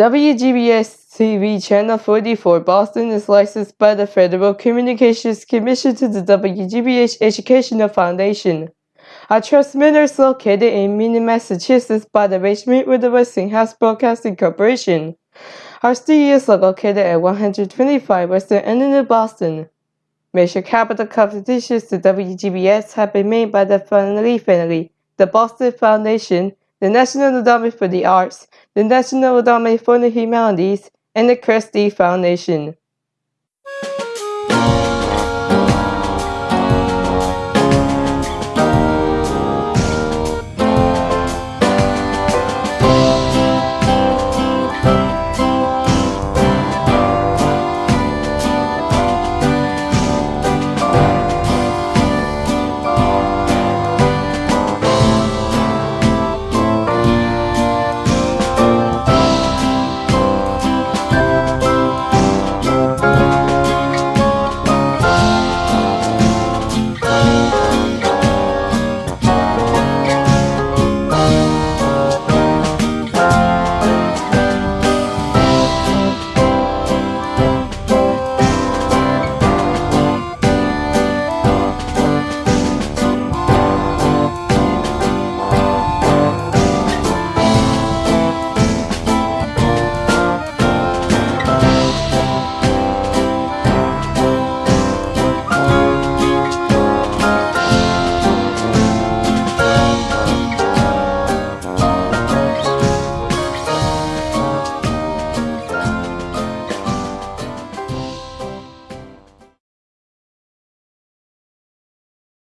WGBX TV Channel 44 Boston is licensed by the Federal Communications Commission to the WGBH Educational Foundation. Our transmitter is located in Minden, Massachusetts by the arrangement with the Westinghouse Broadcasting Corporation. Our studios are located at 125 Western Avenue, Boston. Major capital contributions to WGBX have been made by the Family Family, the Boston Foundation, the National Endowment for the Arts, the National Endowment for the Humanities, and the Christie Foundation.